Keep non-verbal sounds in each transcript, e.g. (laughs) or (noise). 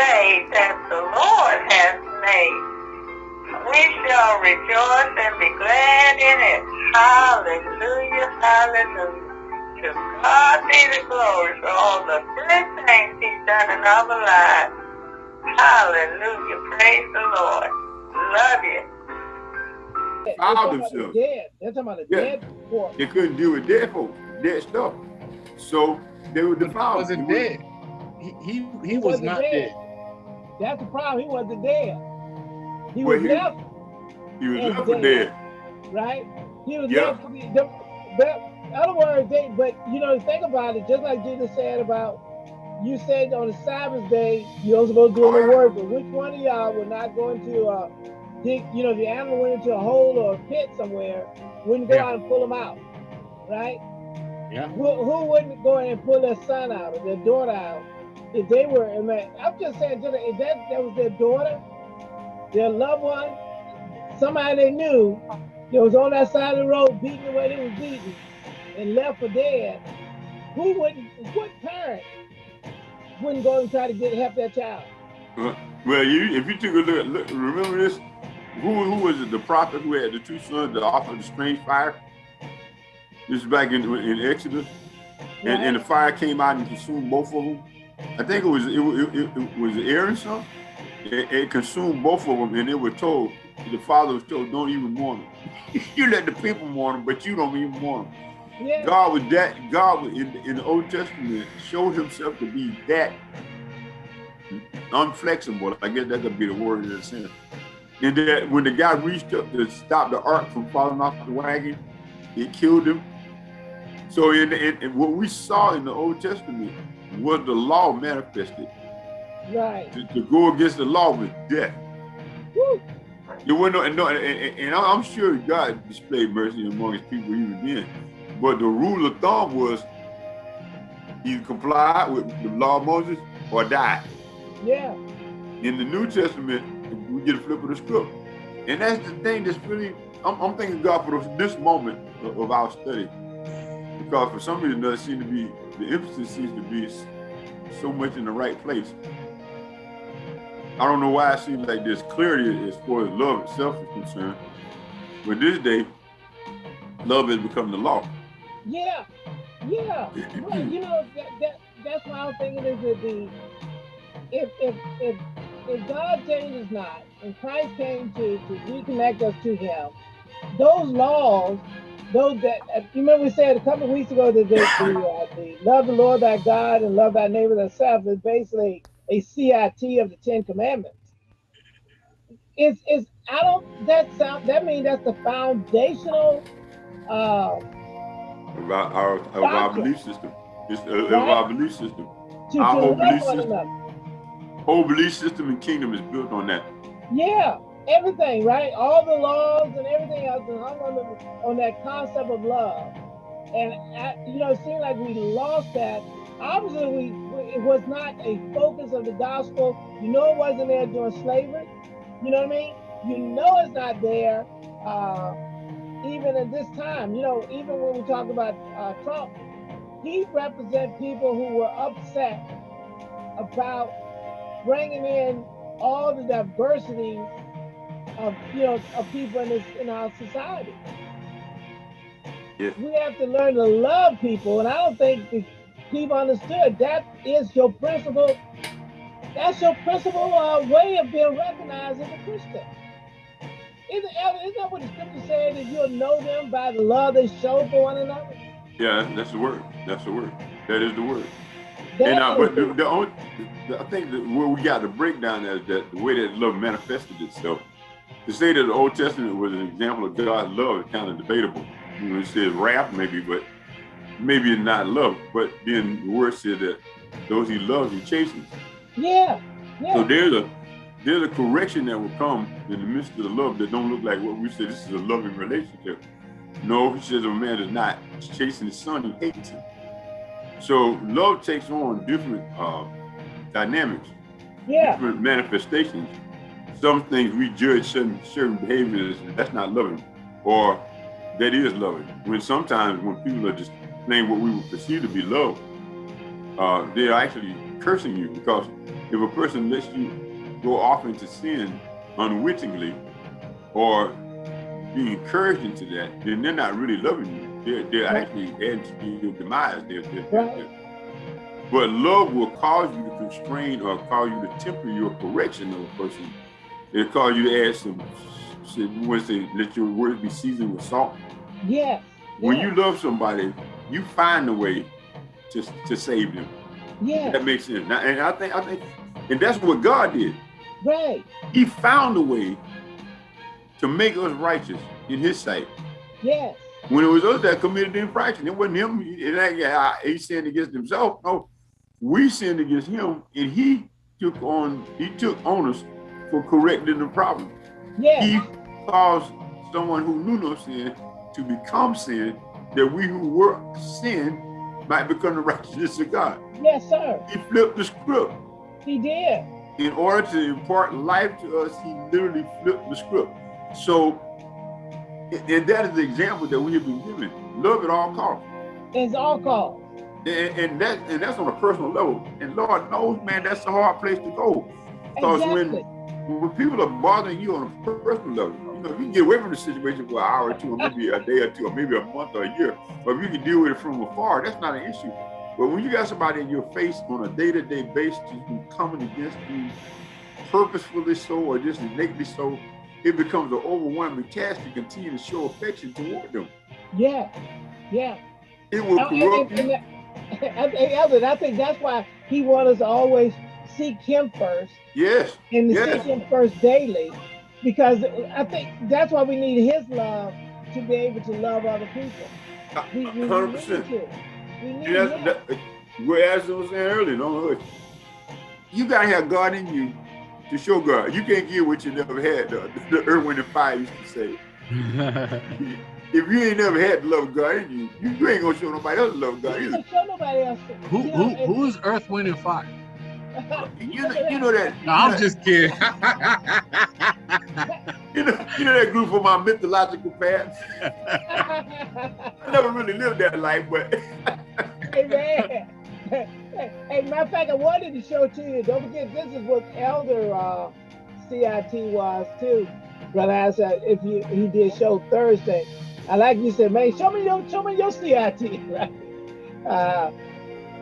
day that the Lord has made. We shall rejoice and be glad in it. Hallelujah, hallelujah. To God be the glory for all the good things he's done in our lives. Hallelujah, praise the Lord. Love you. They're Found talking about themselves. dead. They're talking about the Yeah. dead before. They couldn't deal with dead folks, dead stuff. So they were But he defiled. wasn't It was- dead. He he, he He was wasn't not dead. dead. That's the problem. He wasn't dead. He Well, was he- left, He was left for dead. right? He was Yeah. left be the, other words, they but you know, think about it, just like Jesus said about you said on the Sabbath day you're supposed to do any work, but which one of y'all would not go into uh dig, you know, if the animal went into a hole or a pit somewhere, wouldn't go Yeah. out and pull them out, right? Yeah. Who, who wouldn't go in and pull their son out or their daughter out if they were? I mean, I'm just saying, if that that was their daughter, their loved one, somebody they knew that was on that side of the road beating the way they was beaten and left for dead, who wouldn't? What parent wouldn't go and try to get help their child? Well, you if you took a look, look remember this? Who who was it? The prophet who had the two sons that offered the strange fire. This is back in in Exodus, and, and the fire came out and consumed both of them. I think it was it, was- it, it, it was son. It, it consumed both of them, and they were told the father was told, "Don't even mourn them. (laughs) you let the people mourn them, but you don't even mourn them." yeah, God was that God was in, in the Old Testament showed himself to be that unflexible. I guess that could be the word in a sense. And that when the guy reached up to stop the ark from falling off the wagon, it killed him. So in, in, in what we saw in the Old Testament was the law manifested. right. To, to go against the law was death. Woo. There wasn't no, and, no, and, and, and I'm sure God displayed mercy among his people even then. But the rule of thumb was either comply with the law of Moses or die. Yeah, In the New Testament, we get a flip of the script. And that's the thing that's really, I'm, I'm thanking God for this moment of, of our study. Because for some reason, does seem to be, the emphasis seems to be so much in the right place. I don't know why it seems like this clarity as far as love itself is concerned. But this day, love has become the law. yeah, yeah. Well, you know that, that that's why I'm thinking is that the if if if if God changes not and Christ came to to reconnect us to Him, those laws, those that you remember we said a couple of weeks ago that the, the, uh, the love the Lord thy God and love thy neighbor thyself is basically a CIT of the Ten Commandments. It's it's I don't that sound that means that's the foundational. Uh, Of our, our, of our belief system. It's, uh, of our belief system. to, Our to whole belief system. another. Whole belief system and kingdom is built on that. Yeah, everything, right? All the laws and everything else is hung on, the, on that concept of love. And, I, you know, it seemed like we lost that. Obviously, we- it was not a focus of the gospel. You know, it wasn't there during slavery. You know what I mean? You know, it's not there uh, even at this time. You know, even when we talk about uh, Trump, he represents people who were upset about bringing in all the diversity of you know of people in this in our society. Yes. We have to learn to love people, and I don't think the people understood that is your principal. That's your principal uh, way of being recognized as a Christian. Isn't, isn't that what the scripture said that you'll know them by the love they show for one another? Yeah, that's the word. That's the word. That is the word. That and uh, but the- the, only, I think that where we got the breakdown is that the way that love manifested itself. To say that the Old Testament was an example of God's love is kind of debatable. You know, it says wrath maybe, but maybe it's not love. But then the word said that those he loves, he chastens. yeah, So there's a there's a correction that will come in the midst of the love that don't look like what we say. This is a loving relationship. No, he says a man is not chasing his son, he hates him. So love takes on different uh, dynamics, yeah, different manifestations. Some things we judge certain certain behaviors that's not loving, or that is loving. When sometimes when people are just playing what we would perceive to be love, uh, they're actually cursing you because if a person lets you go off into sin unwittingly or being encouraged into that, then they're not really loving you. They're, they're Right. actually adding to your demise. They're, they're, Right. they're- but love will cause you to constrain or cause you to temper your correction of a person. It'll cause you to add some, some when say, let your words be seasoned with salt. Yes. When yes, you love somebody, you find a way to, to save them. Yeah. That makes sense. Now, and I think, I think, and that's what God did. right. He found a way to make us righteous in His sight. Yes. When it was us that committed the infraction, it wasn't him. It ain't, he sinned against himself. No, we sinned against him, and he took on he took on us for correcting the problem. Yes. He caused someone who knew no sin to become sin, that we who were sin might become the (laughs) righteousness of God. Yes, sir. He flipped the script. He did. In order to impart life to us, he literally flipped the script. So, and that is the example that we have been given. Love at all costs. It's all called. And, and that and that's on a personal level. And Lord knows, man, that's a hard place to go. Because Exactly. when when people are bothering you on a personal level, you know, if you can get away from the situation for an hour or two, or maybe a day or two, or maybe a month or a year. But if you can deal with it from afar, that's not an issue. But when you got somebody in your face on a day-to-day basis who's coming against you purposefully so or just innately so, it becomes an overwhelming task to continue to show affection toward them. Yeah. Yeah. It will oh, I, corrupt and- you. (laughs) and- I think, I think that's why he wants us to always seek him first Yes, and to Yes. seek him first daily. Because I think that's why we need his love to be able to love other people. Uh, we, we, we hundred need percent. to. We need that's, him. that, as I was saying earlier, don't hush. You gotta have God in you to show God. You can't give what you never had. The, (laughs) the Earth, Wind, and Fire used to say. (laughs) If you ain't never had the love of God in you, you, you ain't gonna show nobody else the love of God either. show nobody else. who, You know, who, who is Earth, Wind, and Fire? You know, you know that. No, I'm just kidding. (laughs) You know, you know that group of my mythological past. (laughs) I never really lived that life, but (laughs) hey man. Hey, matter of fact, I wanted to show to you. Don't forget, this is what Elder uh, CIT was too. Brother, I said if you he did show Thursday. I like you said, man, show me your show me your CIT, right? Uh,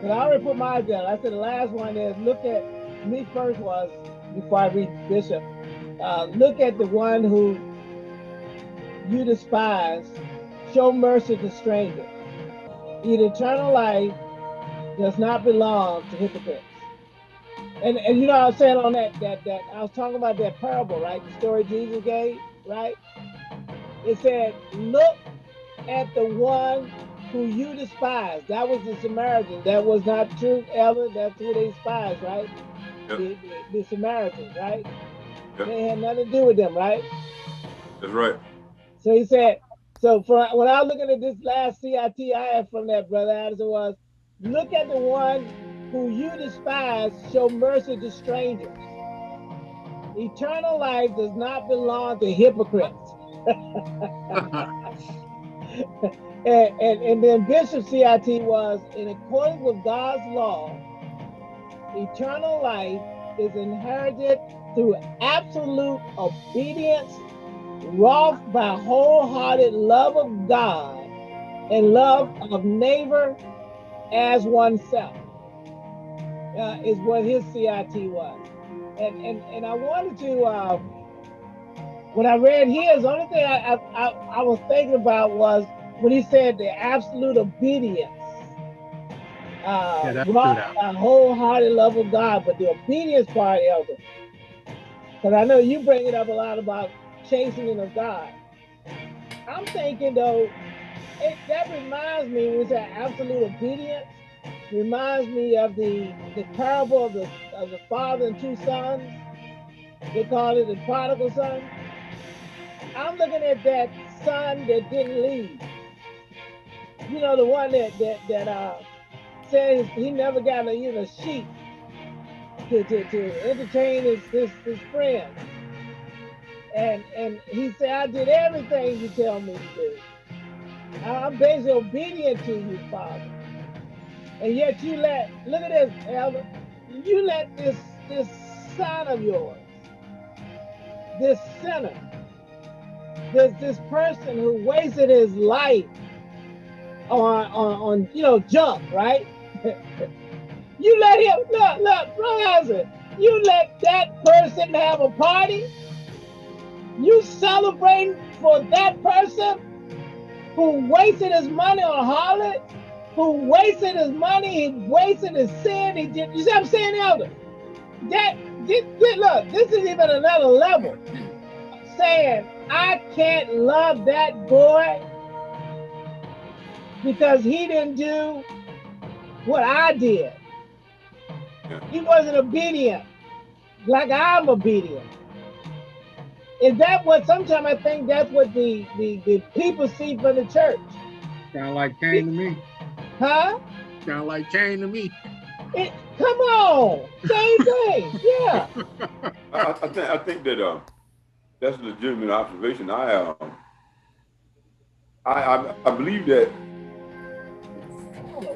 and I already put mine down. I said the last one is look at me first was before I read Bishop. Uh, look at the one who you despise. Show mercy to strangers. Eat eternal life does not belong to hypocrites. And and you know I was saying on that that that I was talking about that parable, right? The story Jesus gave, right? It said, look at the one who you despise. That was the Samaritan. That was not true, Ellen. That's who they despised, right? Yep. The, the, Samaritans, right? Yep. They had nothing to do with them, right? that's right. So he said, so for when I was looking at this last CIT I had from that brother Addison was, look at the one who you despise, show mercy to strangers. Eternal life does not belong to hypocrites. (laughs) (laughs) (laughs) And, and, and then Bishop CIT was, in accordance with God's law, eternal life is inherited through absolute obedience wrought by wholehearted love of God and love of neighbor as oneself. Uh, is what his CIT was. And and, and I wanted to uh, when I read his, the only thing I, I, I, was thinking about was when he said the absolute obedience. Uh, Yeah, that out. by wholehearted love of God, but the obedience part, Elder. Because I know you bring it up a lot about chastening of God. I'm thinking though, it, that reminds me when we say absolute obedience, reminds me of the the parable of the of the father and two sons. They call it the prodigal son. I'm looking at that son that didn't leave. You know, the one that that that uh says he never got a you know sheep to, to, to entertain his, his his friends. And and he said, I did everything you tell me to do. I'm basically obedient to you, Father. And yet you let look at this, Elder. You let this this son of yours, this sinner, this this person who wasted his life on on, on you know junk, right? (laughs) you let him look, look, brother you let that person have a party. You celebrating for that person who wasted his money on harlot, who wasted his money, he wasted his sin. He did. You see what I'm saying, Elder? That this, look, this is even another level. Saying I can't love that boy because he didn't do what I did. He wasn't obedient like I'm obedient. Is that what sometimes I think that's what the, the, the people see from the church? Sound like Cain to me. Huh? Sound like Cain to me. It, come on, same thing. Yeah. (laughs) I, I, think I think that uh, that's a legitimate observation. I um, I, I, I believe that.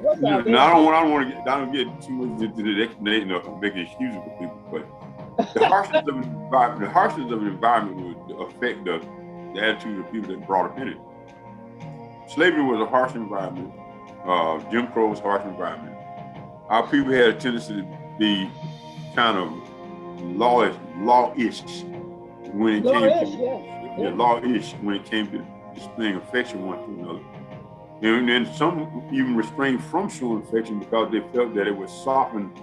What's You know, now I don't want I don't want to get I don't get too much into the explanation of making excuses for people, but the (laughs) harshness of the harshness of the environment would affect the, the attitude of people that brought up in it. Slavery was a harsh environment. Uh, Jim Crow was a harsh environment. Our people had a tendency to be kind of lawish, law-ish when it Law-ish, came to yeah. yeah, law-ish when it came to displaying affection one to another. And then some even restrained from showing affection because they felt that it would soften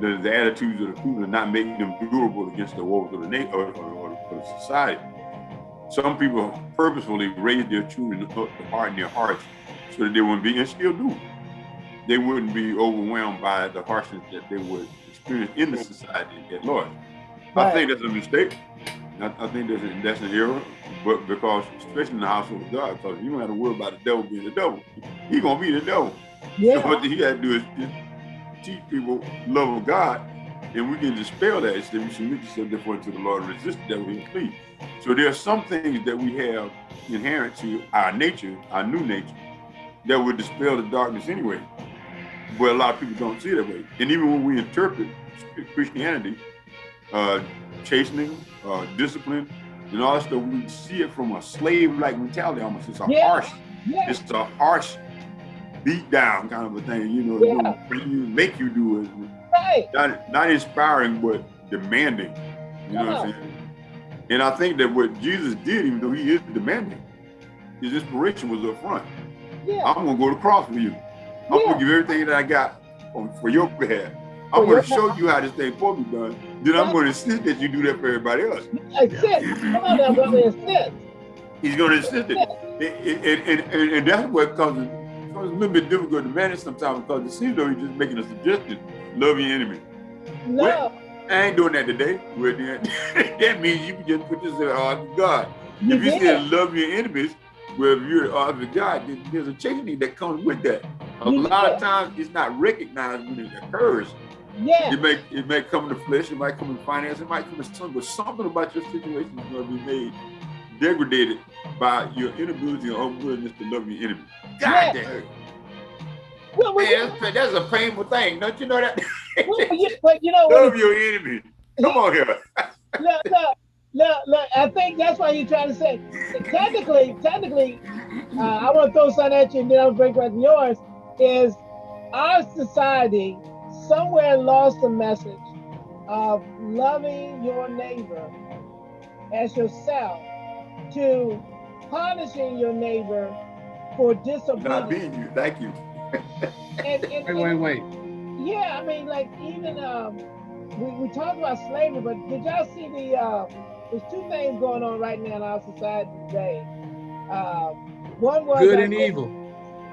the, the attitudes of the people and not make them durable against the woes of the na- or, or, or, or society. Some people purposefully raised their children up to harden their hearts so that they wouldn't be, and still do, they wouldn't be overwhelmed by the harshness that they would experience in the society at large. I think that's a mistake. I, I think that's, a, that's an error, but because, especially in the household of God, because you don't have to worry about the devil being the devil. He gonna be the devil. So Yeah. (laughs) what he had to do is teach people love of God, and we can dispel that. Instead, we submit yourself therefore to the Lord and resist the devil, he'll flee. So there are some things that we have inherent to our nature, our new nature, that would dispel the darkness anyway. But a lot of people don't see it that way. And even when we interpret Christianity, uh, chastening, uh, discipline, and all that stuff, we see it from a slave-like mentality almost. It's a Yeah. harsh Yeah. it's a harsh beat down kind of a thing, you know, Yeah. you you make you do it. Right. Not not inspiring, but demanding. You know what I'm saying? And I think that what Jesus did, even though he is demanding, his inspiration was up front. Yeah. I'm gonna go to the cross for you. I'm gonna give everything that I got on, for your behalf. For I'm your gonna show you how this thing supposed to be done. Then I'm gonna insist that you do that for everybody else. Assist. Come on now, brother. Assist. He's gonna insist it. And, and, and, and that's what comes, it comes a little bit difficult to manage sometimes because it seems though he's just making a suggestion, love your enemy. No. I ain't doing that today. Well, then, (laughs) that means you can just put this in the heart of God. You if you did. said love your enemies, well, if you're the heart of God, then there's a chastening that comes with that. A You lot of times it's not recognized when it occurs. Yeah. It may it may come in the flesh, it might come in finance, it might come in something, but something about your situation is going to be made degraded by your inability or unwillingness to love your enemy. God Yeah. damn. Well, well, Man, that's, that's a painful thing. Don't you know that? well, you, but you know (laughs) love your enemy. Come on here. (laughs) look, look, look, look, I think that's why you're trying to say. Technically, technically, uh, I want to throw something at you and then I'll break to yours. Is our society somewhere lost the message of loving your neighbor as yourself to punishing your neighbor for Not disobedience. being you. Thank you. And, (laughs) and, Wait, wait, wait. yeah, I mean, like even um, we, we talked about slavery, but did y'all see the? Uh, there's two things going on right now in our society today. Um, one was Good and think- evil.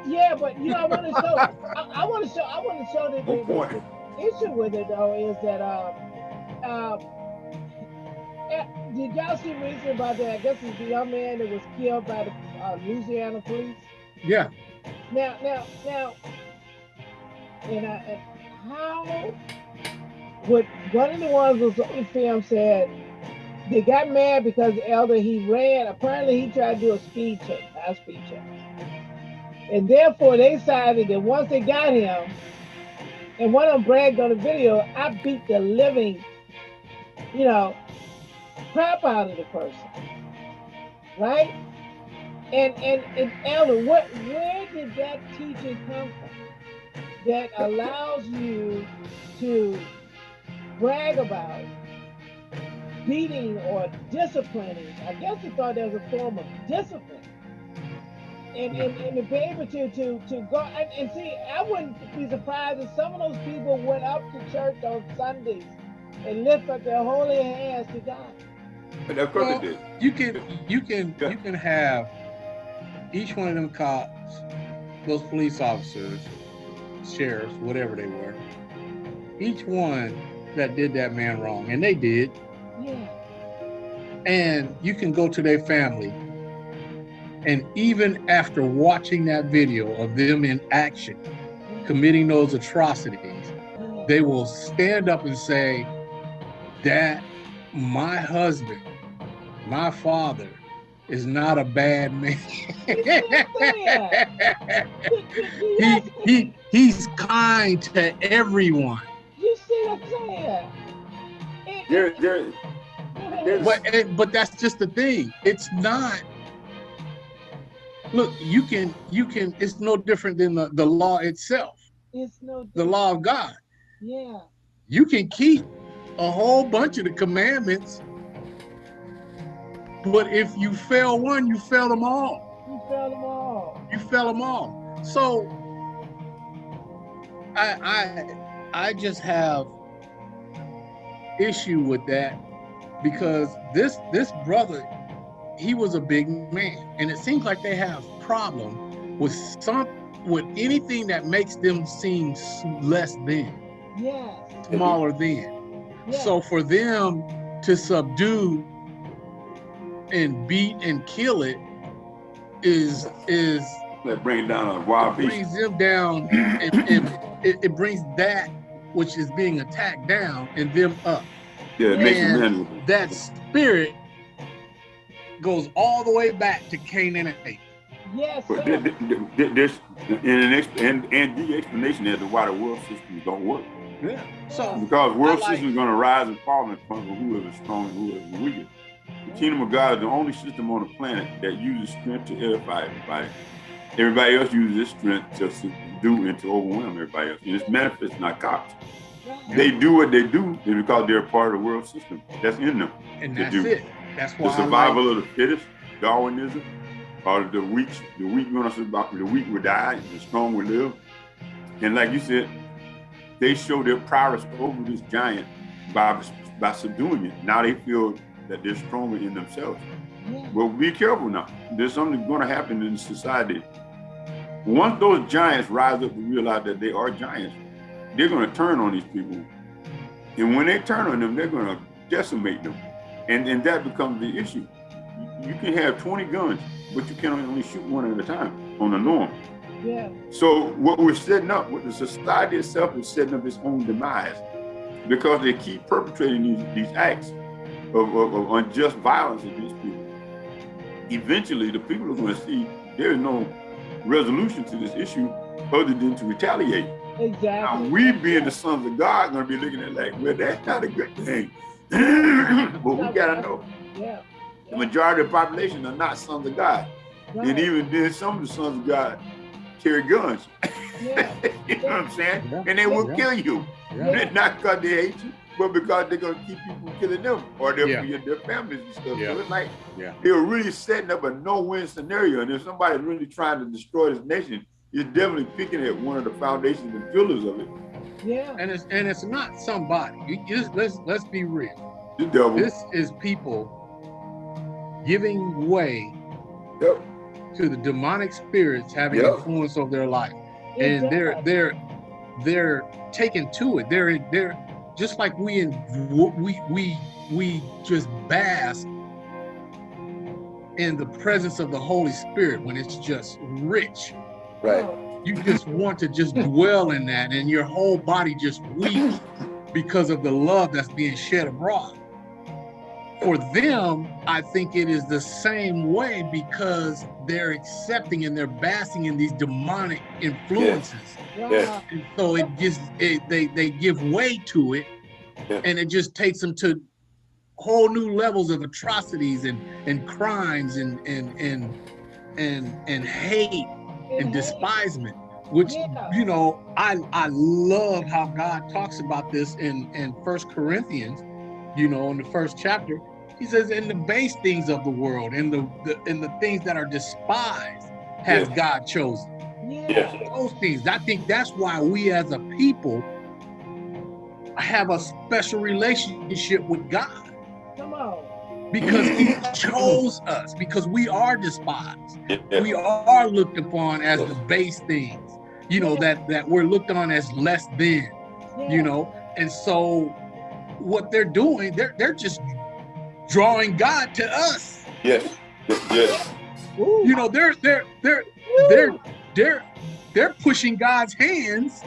Yeah, but you know, I want to show. I, I want to show. I want to show that the, the issue with it though is that um, um, eh, did y'all see recently about that? I guess it's the young man that was killed by the uh, Louisiana police. Yeah. Now, now, now, and, I, and how would one of the ones was on the film said they got mad because the elder he ran. Apparently, he tried to do a speed check, high speed check, and therefore they decided that once they got him, And one of them bragged on the video, I beat the living, you know, crap out of the person. Right? And and, and Elder, what where did that teaching come from that allows you to brag about beating or disciplining? I guess he thought that was a form of discipline and, and, and to be able to to to go and, and see, I wouldn't be surprised if some of those people went up to church on Sundays and lift up their holy hands to God. But of course Well, it did. You can you can Yeah. you can have each one of them cops, those police officers, sheriffs, whatever they were, each one that did that man wrong, and they did, Yeah, and you can go to their family. And even after watching that video of them in action, committing those atrocities, they will stand up and say that my husband, my father, is not a bad man. (laughs) he, (laughs) he he's kind to everyone. You see what I'm saying? It- There, there, go (laughs) ahead. there's- But eh, but that's just the thing. It's not. Look, you can you can. It's no different than the, the law itself, it's no different. the law of God. Yeah, You can keep a whole bunch of the commandments, but if you fail one, you fail them all. you fell them all. You fail them all. So I I I just have issue with that because this this brother he was a big man and it seems like they have problem with some with anything that makes them seem less than Yes. smaller than yes. so for them to subdue and beat and kill it is is that bring down a wild beast. brings them down and, and it, it brings that which is being attacked down and them up Yeah, it makes them men. that spirit goes all the way back to Cain and Abel. yes. But th- th- and an and and the explanation as to why the world systems don't work. Yeah. So Because world I like- systems are going to rise and fall in front of whoever is strong and whoever is weak. The kingdom of God is the only system on the planet that uses strength to edify everybody. Everybody else uses this strength to subdue and to overwhelm everybody else. And it's manifest narcotics. Right. They do what they do because they're part of the world system. That's in them. and that's do. it. That's why The I like- survival of the fittest, Darwinism, or the weak, the weak gonna survive, the weak will die, the strong will live. And like you said, they show their prowess over this giant by by subduing it. Now they feel that they're stronger in themselves. Yeah. But be careful now. There's something going to happen in society. Once those giants rise up to realize that they are giants, they're going to turn on these people. And when they turn on them, they're going to decimate them. And, and that becomes the issue. You- can have 20 guns, but you can only shoot one at a time on the norm. Yeah. So what we're setting up, what the society itself is setting up its own demise because they keep perpetrating these, these acts of, of, of unjust violence against people. Eventually, the people are going to see there is no resolution to this issue other than to retaliate. Now, Exactly. we being the sons of God going to be looking at like, well, that's not a good thing. But we got to know Yeah. the majority of the population are not sons of God. Right. And even then, some of the sons of God carry guns. yeah. (laughs) you know what I'm saying? Yeah. And they will Yeah. kill you. (laughs) Not because they hate you, but because they're gonna keep you from killing them or their, their families and stuff. So it's like Yeah. they're really setting up a no-win scenario. And if somebody's really trying to destroy this nation, you're definitely picking at one of the foundations and pillars of it. Yeah. And it's and it's not somebody. You just let's let's be real. The devil. This is people giving way Yep. to the demonic spirits having Yep. influence over their life. and they're they're they're taken to it. They're they're just like we in we we we just bask in the presence of the Holy Spirit when it's just rich. Oh, You just want to just dwell in that, and your whole body just weak because of the love that's being shed abroad. for them, I think it is the same way because they're accepting and they're basking in these demonic influences. Wow. Yes. And so it gives it, they they give way to it, Yeah. and it just takes them to whole new levels of atrocities and and crimes and and and and and hate and And despisement. Which Yeah. you know, I I love how God talks about this in in First Corinthians. You know, in the first chapter, He says, "In the base things of the world, in the, the in the things that are despised, has Yes. God chosen." Yeah. Those things. I think that's why we as a people have a special relationship with God Come on. Because He (laughs) chose us, because we are despised. Yes. We are looked upon as the base things, you know, that that we're looked on as less than, you know. And so what they're doing, they're they're just drawing God to us. Yes. Yes. Yes. You know, they're they're they're they're they're they're pushing God's hands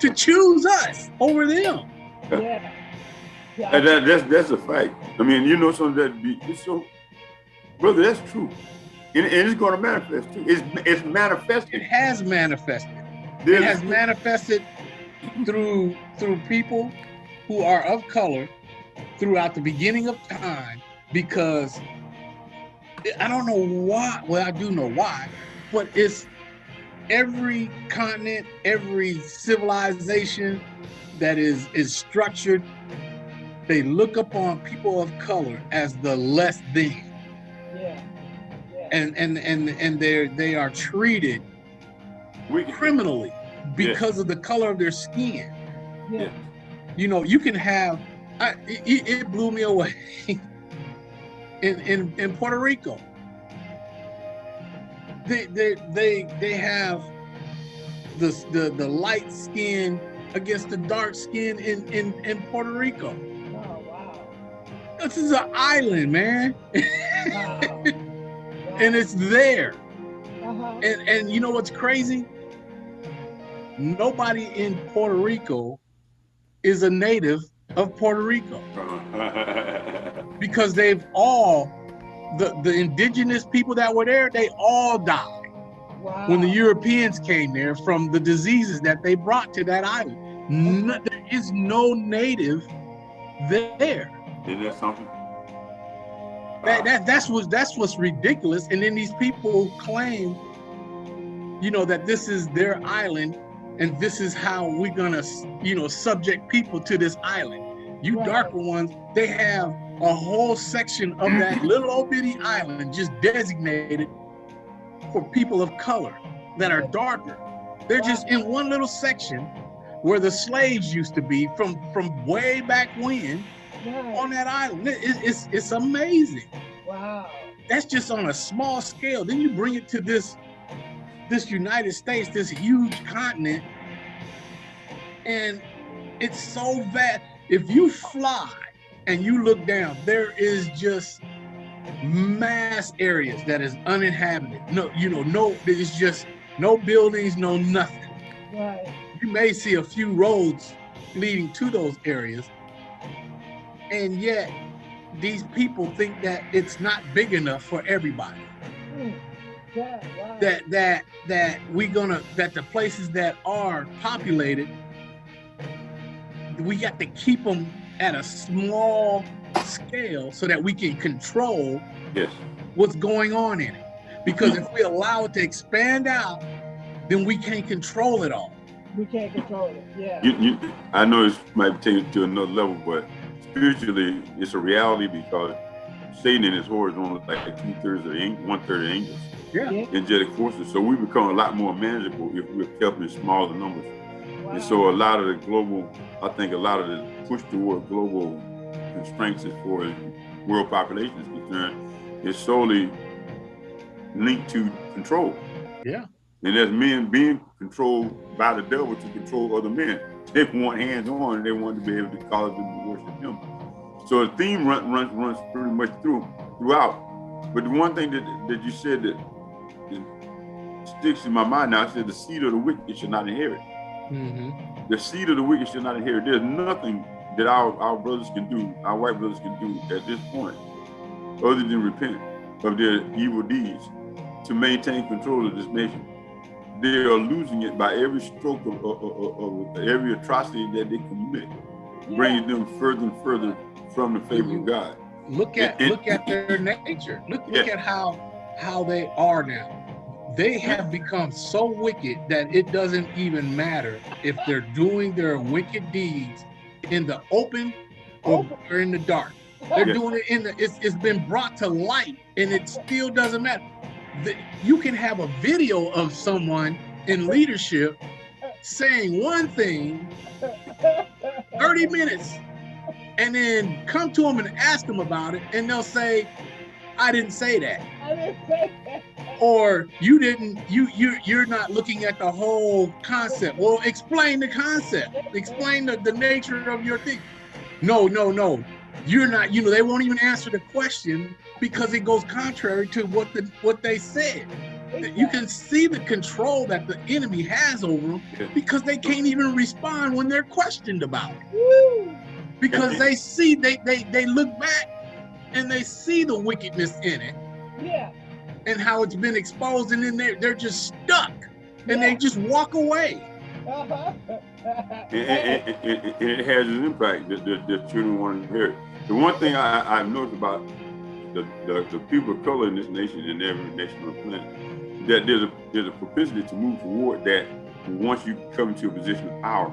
to choose us over them. Yeah. And that, that's that's a fact. I mean, you know, something that be it's so, brother. That's true, and, and it's going to manifest too. It's it's manifested. It has manifested. It has manifested through through people who are of color throughout the beginning of time because I don't know why. Well, I do know why, but it's every continent, every civilization that is is structured. They look upon people of color as the less than, Yeah. Yeah. and and and and they they are treated we, criminally because of the color of their skin. Yeah. You know, you can have. I, it, it blew me away (laughs) in, in in Puerto Rico. They they they they have the the the light skin against the dark skin in in in Puerto Rico. This is an island, man, Wow. and it's there. uh-huh. And and you know what's crazy? Nobody in Puerto Rico is a native of Puerto Rico (laughs) because they've all the the indigenous people that were there, they all died wow. when the Europeans came there from the diseases that they brought to that island. No, there is no native there. Isn't that something? That, that that's what that's what's ridiculous. And then these people claim, you know, that this is their island, and this is how we're gonna, you know, subject people to this island. You Right. darker ones, they have a whole section of that (laughs) little old bitty island just designated for people of color that are darker. They're just in one little section where the slaves used to be from from way back when Right. on that island. It- it- it's it's amazing Wow. that's just on a small scale. Then you bring it to this this United States, this huge continent, and it's so vast. If you fly and you look down, there is just mass areas that is uninhabited. No, you know, no, it's just no buildings, no nothing. Right. You may see a few roads leading to those areas, and yet these people think that it's not big enough for everybody. Mm. Yeah. Wow. That that that we gonna that the places that are populated, we got to keep them at a small scale so that we can control Yes. what's going on in it. Because if we allow it to expand out, then we can't control it all. we can't control it. Yeah. You, you, I know this might take it to another level, but spiritually, it's a reality because Satan and his horizontal like two thirds of ang- one third of angels, Yeah. Yeah. angelic forces. So we become a lot more manageable if we're kept in smaller numbers. Wow. And so a lot of the global, I think a lot of the push toward global constraints as far as world population is concerned is solely linked to control. Yeah. And as men being controlled by the devil to control other men, they want hands on and they want to be able to cause them to worship him. So the theme run, runs runs pretty much through throughout. But the one thing that that you said that, that sticks in my mind now, I said the seed of the wicked should not inherit. Mm-hmm. The seed of the wicked should not inherit. There's nothing that our, our brothers can do, our white brothers can do at this point other than repent of their evil deeds to maintain control of this nation. They are losing it by every stroke of, of, of, of every atrocity that they commit, Yeah. bringing them further and further from the favor of God. look at look at their nature. Look look at how how they are now. They have become so wicked that it doesn't even matter if they're doing their wicked deeds in the open or, oh. Open. in the dark. They're Yeah. doing it in the it's, it's been brought to light and it still doesn't matter. The- you can have a video of someone in leadership saying one thing 30 minutes and then come to them and ask them about it and they'll say i didn't say that didn't say that. or you didn't you you you're not looking at the whole concept. Well explain the concept. Explain the, the nature of your thing. No no no. You're not you know they won't even answer the question because it goes contrary to what the what they said you can see the control that the enemy has over them Yeah. because they can't even respond when they're questioned about it Woo. because they see they they they look back and they see the wickedness in it Yeah. and how it's been exposed and then they're, they're just stuck and they just walk away Uh-huh. And, and- and- and- and it has an impact that the, the children want to hear. The one thing I, I've noticed about the, the, the people of color in this nation and every nation on the planet, that there's a there's a propensity to move toward that once you come into a position of power.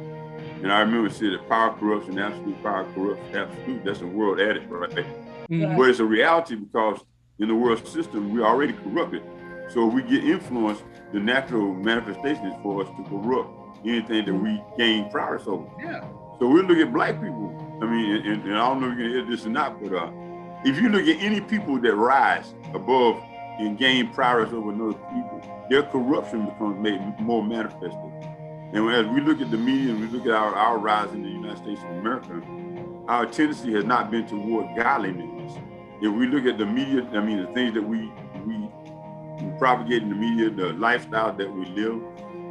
And I remember saying that power corrupts and absolute power corrupts absolute. That's a world adage right there. Right. But it's a reality because in the world system, we're already corrupted. So if we get influenced, the natural manifestation is for us to corrupt anything that we gain prowess over. yeah So we look at black people. I mean, and, and I don't know if you're gonna hear this or not, but uh, if you look at any people that rise above and gain prowess over another people, their corruption becomes made more manifested. And as we look at the media and we look at our, our rise in the United States of America, our tendency has not been toward godliness. If we look at the media, I mean, the things that we we, we propagate in the media, the lifestyle that we live,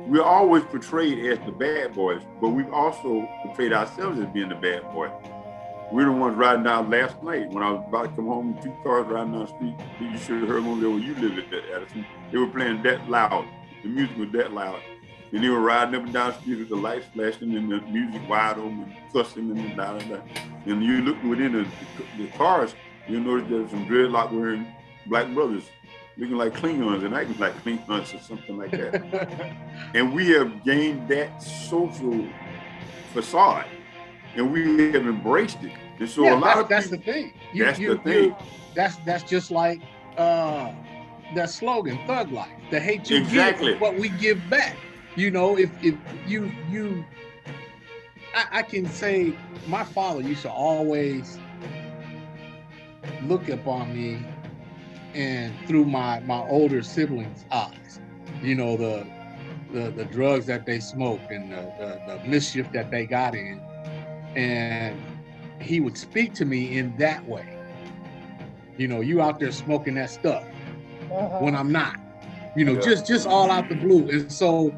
we're always portrayed as the bad boys, but we've also portrayed ourselves as being the bad boy. We're the ones riding down last night when I was about to come home, two cars riding down the street. You should have heard them over there where you live at that Addison. They were playing that loud. The music was that loud. And they were riding up and down the street with the lights flashing and the music wide open and cussing and da da da. And you look within the, the cars, you'll notice there's some dreadlock wearing black brothers looking like Klingons and acting like Klingons or something like that. (laughs) And we have gained that social facade and we have embraced it. And so yeah, a lot that- of that's people, the thing You- that's you- the you- thing. that's that's just like uh that slogan thug life the hate you Exactly. give what we give back you know if if you you I, I can say my father used to always look upon me and through my my older siblings eyes you know the the, the drugs that they smoked and the, the, the mischief that they got in and he would speak to me in that way. You know you out there smoking that stuff Uh-huh. when i'm not. You know Yeah. just just all out the blue. And so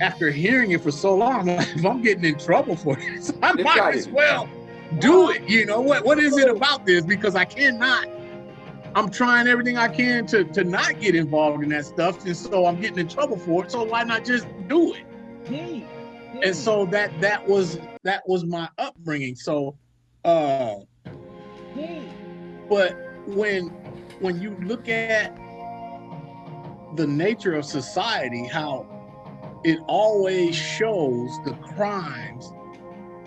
after hearing it for so long I'm (laughs) like, if i'm getting in trouble for this (laughs) i It's might as well do it. You know what what is it about this? Because i cannot. I'm trying everything i can to to not get involved in that stuff. And so i'm getting in trouble for it. So why not just do it And so that that was that was my upbringing. So uh but when when you look at the nature of society how it always shows the crimes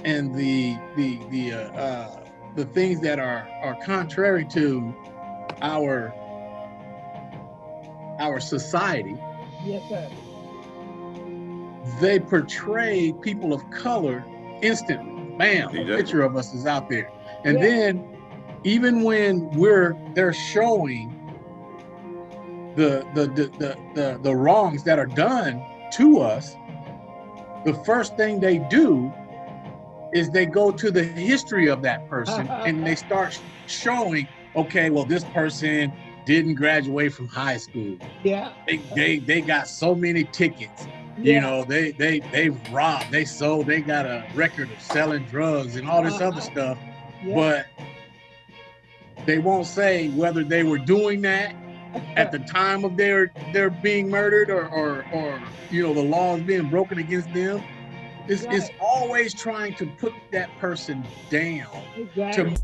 and the the the uh, uh the things that are are contrary to our our society. Yes, sir. They portray people of color instantly. Bam, a picture of us is out there. And Yeah. then even when we're they're showing the the, the the the the wrongs that are done to us, the first thing they do is they go to the history of that person (laughs) and they start showing, okay, well, this person didn't graduate from high school. Yeah. They they, they got so many tickets yeah. you know they they they robbed they sold they got a record of selling drugs and all this other Uh-huh. stuff yeah. but they won't say whether they were doing that at (laughs) the time of their their being murdered or or, or you know the laws being broken against them. It's, it's always trying to put that person down exactly. to